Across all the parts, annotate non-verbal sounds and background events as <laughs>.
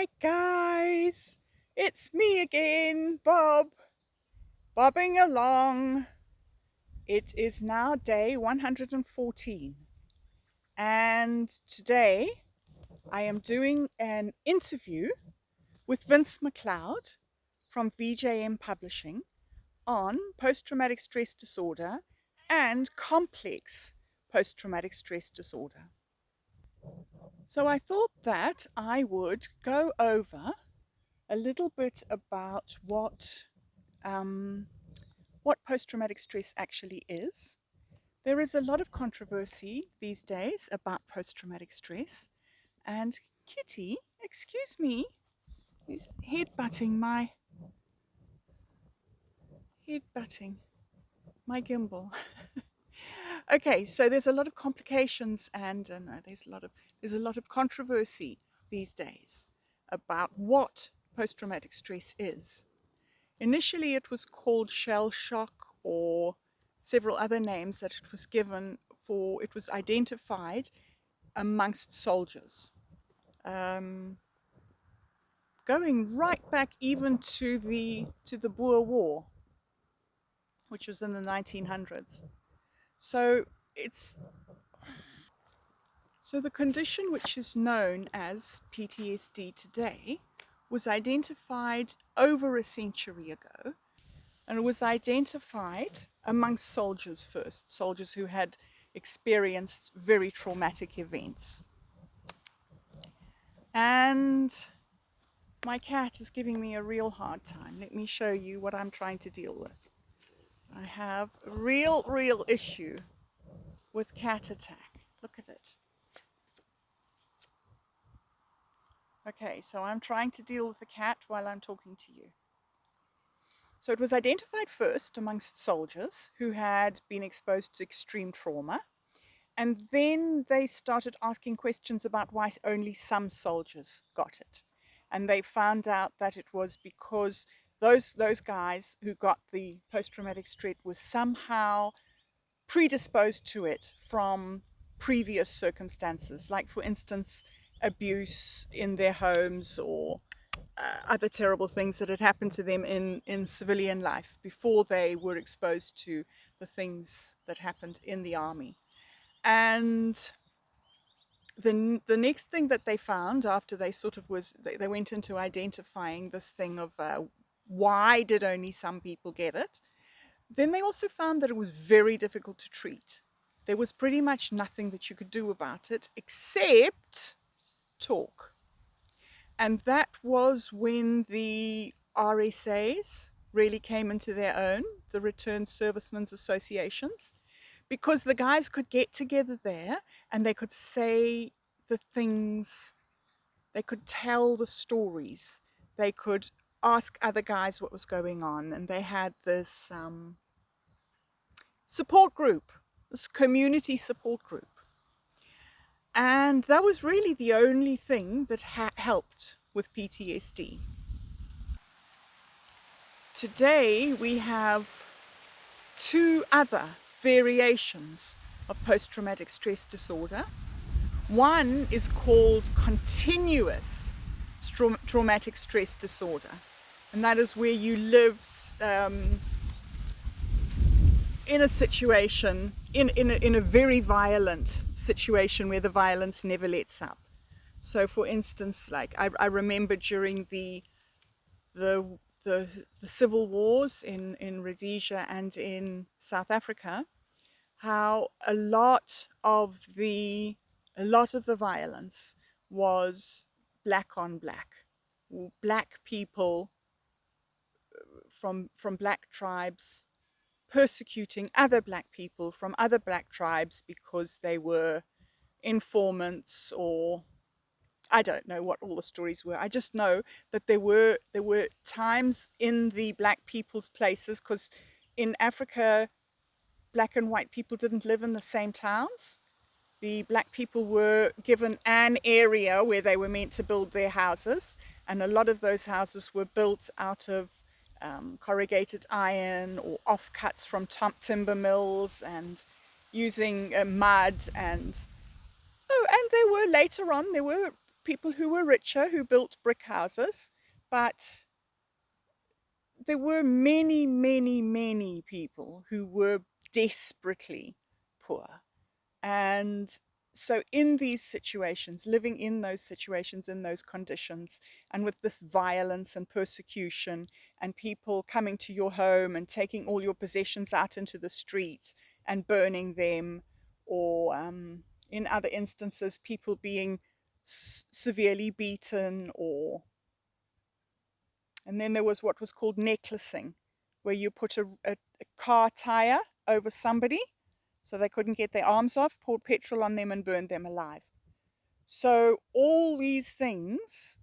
Hi guys, it's me again, Bob, bobbing along. It is now day 114 and today I am doing an interview with Vince McLeod from VJM Publishing on post-traumatic stress disorder and complex post-traumatic stress disorder. So I thought that I would go over a little bit about what um, what post-traumatic stress actually is. There is a lot of controversy these days about post-traumatic stress and Kitty, excuse me, is head-butting my head-butting my gimbal. <laughs> okay, so there's a lot of complications and uh, there's a lot of there's a lot of controversy these days about what post-traumatic stress is. Initially it was called shell shock or several other names that it was given for, it was identified amongst soldiers. Um, going right back even to the, to the Boer War, which was in the 1900s. So it's so the condition which is known as PTSD today was identified over a century ago and it was identified amongst soldiers first, soldiers who had experienced very traumatic events. And my cat is giving me a real hard time. Let me show you what I'm trying to deal with. I have a real, real issue with cat attack. Look at it. Okay, so I'm trying to deal with the cat while I'm talking to you. So it was identified first amongst soldiers who had been exposed to extreme trauma. And then they started asking questions about why only some soldiers got it. And they found out that it was because those, those guys who got the post-traumatic stress were somehow predisposed to it from previous circumstances. Like for instance, abuse in their homes or uh, other terrible things that had happened to them in, in civilian life before they were exposed to the things that happened in the army. And the, the next thing that they found after they sort of was, they, they went into identifying this thing of uh, why did only some people get it, then they also found that it was very difficult to treat. There was pretty much nothing that you could do about it except talk. And that was when the RSAs really came into their own, the Returned Servicemen's Associations, because the guys could get together there and they could say the things, they could tell the stories, they could ask other guys what was going on and they had this um, support group, this community support group. And that was really the only thing that helped with PTSD. Today we have two other variations of post-traumatic stress disorder. One is called continuous traumatic stress disorder and that is where you live um, in a situation, in, in, a, in a very violent situation where the violence never lets up. So for instance, like I, I remember during the, the, the, the civil wars in, in Rhodesia and in South Africa, how a lot of the, a lot of the violence was black on black. Black people from, from black tribes persecuting other black people from other black tribes because they were informants or I don't know what all the stories were. I just know that there were there were times in the black people's places because in Africa black and white people didn't live in the same towns. The black people were given an area where they were meant to build their houses and a lot of those houses were built out of um, corrugated iron or offcuts from timber mills and using uh, mud and oh and there were later on there were people who were richer who built brick houses, but there were many, many, many people who were desperately poor. And so in these situations, living in those situations, in those conditions, and with this violence and persecution, and people coming to your home and taking all your possessions out into the streets and burning them, or um, in other instances, people being severely beaten or and then there was what was called necklacing where you put a, a, a car tire over somebody so they couldn't get their arms off, poured petrol on them and burned them alive. So all these things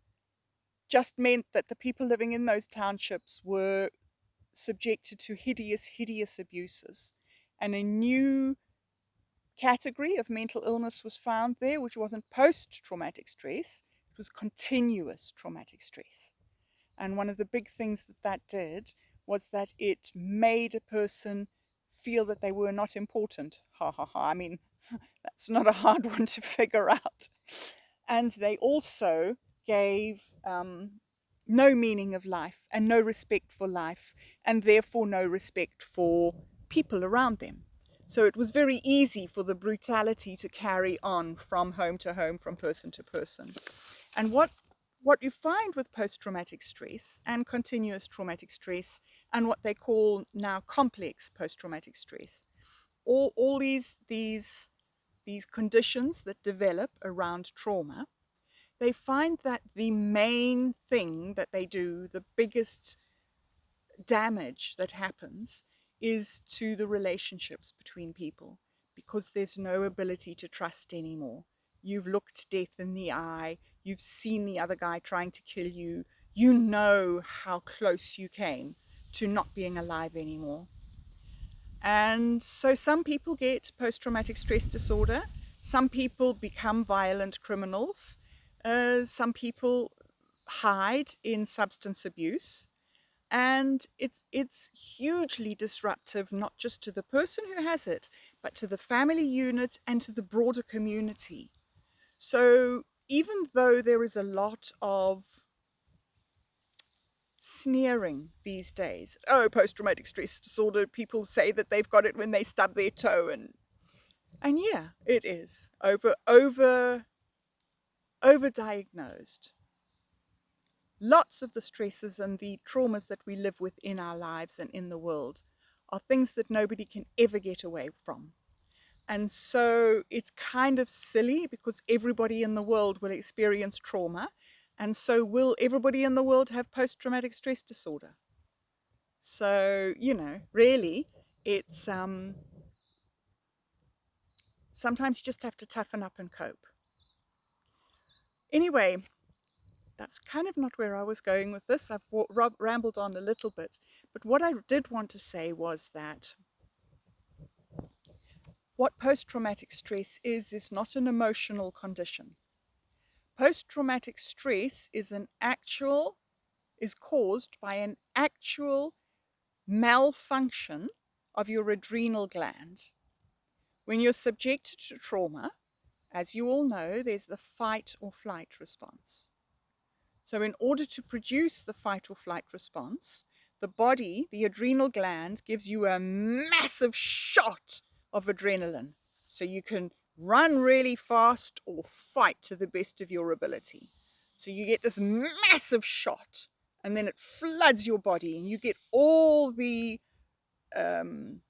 just meant that the people living in those townships were subjected to hideous, hideous abuses. And a new category of mental illness was found there, which wasn't post-traumatic stress, it was continuous traumatic stress. And one of the big things that that did was that it made a person feel that they were not important. Ha ha ha. I mean, <laughs> that's not a hard <laughs> one to figure out. And they also gave um, no meaning of life and no respect for life and therefore no respect for people around them. So it was very easy for the brutality to carry on from home to home, from person to person. And what, what you find with post-traumatic stress and continuous traumatic stress and what they call now complex post-traumatic stress. All, all these, these, these conditions that develop around trauma, they find that the main thing that they do, the biggest damage that happens, is to the relationships between people because there's no ability to trust anymore. You've looked death in the eye, you've seen the other guy trying to kill you, you know how close you came to not being alive anymore. And so some people get post-traumatic stress disorder, some people become violent criminals, uh, some people hide in substance abuse, and it's it's hugely disruptive not just to the person who has it but to the family unit and to the broader community. So even though there is a lot of sneering these days. Oh, post-traumatic stress disorder, people say that they've got it when they stub their toe and and yeah, it is over over overdiagnosed. Lots of the stresses and the traumas that we live with in our lives and in the world are things that nobody can ever get away from. And so it's kind of silly because everybody in the world will experience trauma and so will everybody in the world have post-traumatic stress disorder? So, you know, really, it's um, sometimes you just have to toughen up and cope. Anyway, that's kind of not where I was going with this. I've rambled on a little bit. But what I did want to say was that what post-traumatic stress is, is not an emotional condition. Post-traumatic stress is an actual, is caused by an actual malfunction of your adrenal gland. When you're subjected to trauma, as you all know, there's the fight or flight response. So in order to produce the fight or flight response, the body, the adrenal gland, gives you a massive shot of adrenaline. So you can run really fast or fight to the best of your ability. So you get this massive shot and then it floods your body and you get all the, um,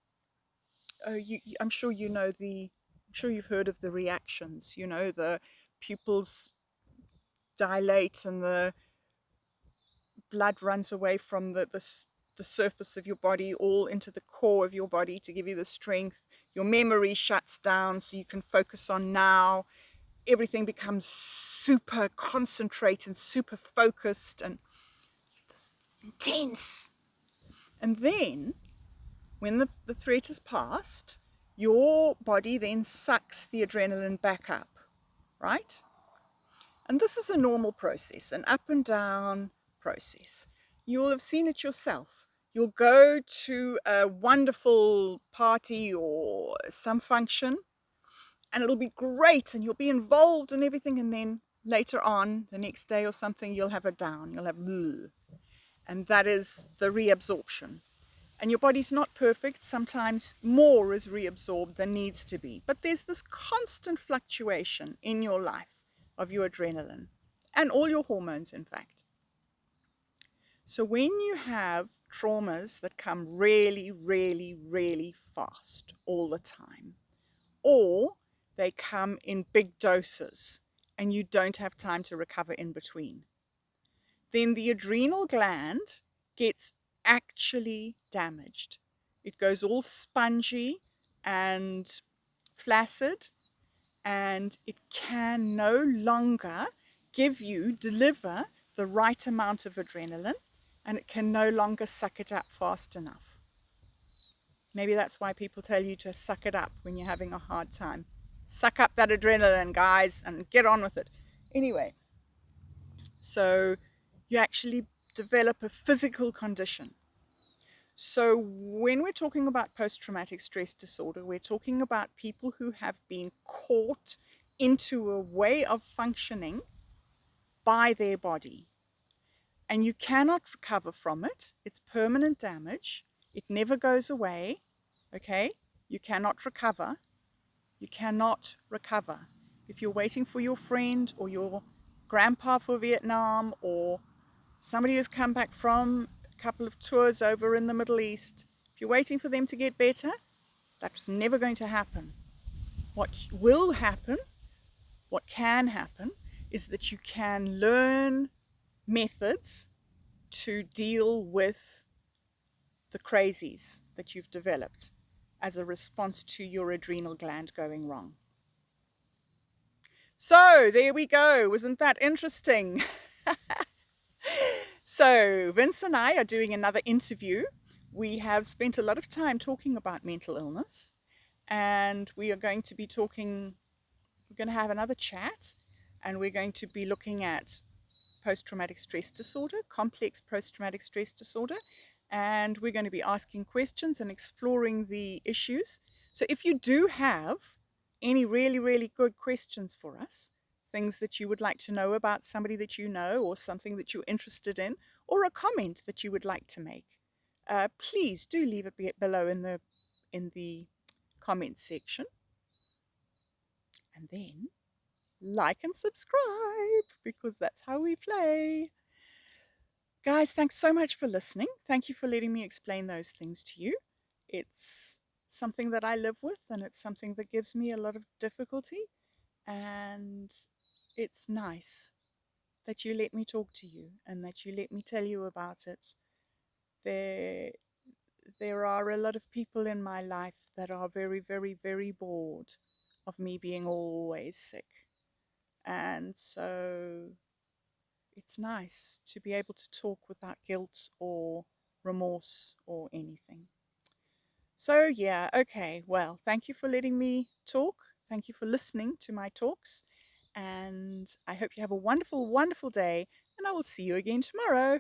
uh, you, I'm sure you know the, I'm sure you've heard of the reactions, you know, the pupils dilate and the blood runs away from the, the, the surface of your body all into the core of your body to give you the strength your memory shuts down so you can focus on now. Everything becomes super concentrated and super focused and intense. And then, when the, the threat is past, your body then sucks the adrenaline back up, right? And this is a normal process, an up and down process. You'll have seen it yourself you'll go to a wonderful party or some function and it'll be great and you'll be involved in everything and then later on, the next day or something, you'll have a down, you'll have bleh. And that is the reabsorption. And your body's not perfect. Sometimes more is reabsorbed than needs to be. But there's this constant fluctuation in your life of your adrenaline and all your hormones, in fact. So when you have traumas that come really, really, really fast all the time, or they come in big doses and you don't have time to recover in between, then the adrenal gland gets actually damaged. It goes all spongy and flaccid and it can no longer give you, deliver the right amount of adrenaline and it can no longer suck it up fast enough. Maybe that's why people tell you to suck it up when you're having a hard time. Suck up that adrenaline, guys, and get on with it. Anyway, so you actually develop a physical condition. So when we're talking about post-traumatic stress disorder, we're talking about people who have been caught into a way of functioning by their body. And you cannot recover from it. It's permanent damage. It never goes away. Okay? You cannot recover. You cannot recover. If you're waiting for your friend or your grandpa for Vietnam or somebody who's come back from a couple of tours over in the Middle East, if you're waiting for them to get better, that's never going to happen. What will happen, what can happen, is that you can learn methods to deal with the crazies that you've developed as a response to your adrenal gland going wrong. So there we go. Wasn't that interesting? <laughs> so Vince and I are doing another interview. We have spent a lot of time talking about mental illness and we are going to be talking, we're going to have another chat and we're going to be looking at post-traumatic stress disorder, complex post-traumatic stress disorder, and we're going to be asking questions and exploring the issues. So if you do have any really, really good questions for us, things that you would like to know about somebody that you know or something that you're interested in, or a comment that you would like to make, uh, please do leave it below in the, in the comment section. And then like and subscribe because that's how we play. Guys, thanks so much for listening. Thank you for letting me explain those things to you. It's something that I live with and it's something that gives me a lot of difficulty and it's nice that you let me talk to you and that you let me tell you about it. There, there are a lot of people in my life that are very, very, very bored of me being always sick. And so it's nice to be able to talk without guilt or remorse or anything. So yeah, okay, well, thank you for letting me talk. Thank you for listening to my talks. And I hope you have a wonderful, wonderful day. And I will see you again tomorrow.